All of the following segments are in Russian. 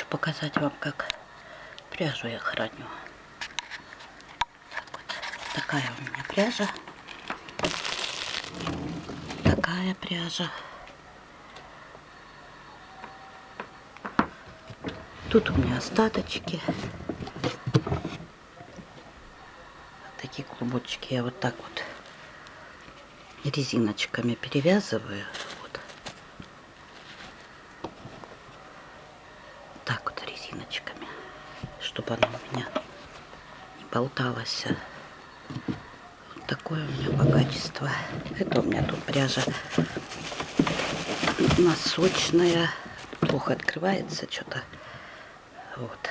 показать вам, как пряжу я храню. Так вот. Такая у меня пряжа. Такая пряжа. Тут у меня остаточки. Такие клубочки я вот так вот резиночками перевязываю. Резиночками, чтобы она у меня не болталась. Вот такое у меня богатство. Это у меня тут пряжа носочная. Плохо открывается что-то. Вот.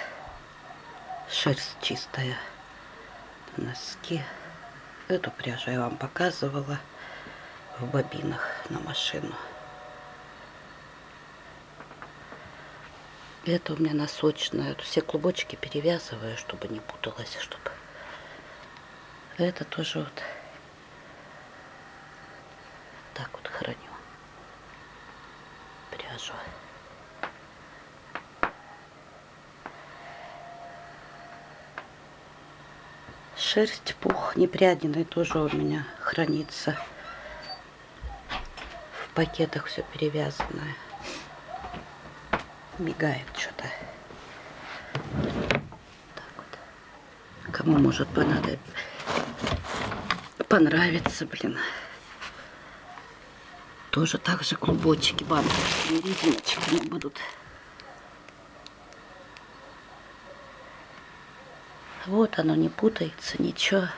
Шерсть чистая. Носки. Эту пряжу я вам показывала в бобинах на машину. Это у меня носочная. Все клубочки перевязываю, чтобы не путалось, чтобы... Это тоже вот так вот храню пряжу. Шерсть, пух непрядиный тоже у меня хранится. В пакетах все перевязанное. Мигает что-то. Вот. Кому может понадобиться, понравится, блин. Тоже так же клубочки банковскими резиночками будут. Вот оно не путается, ничего.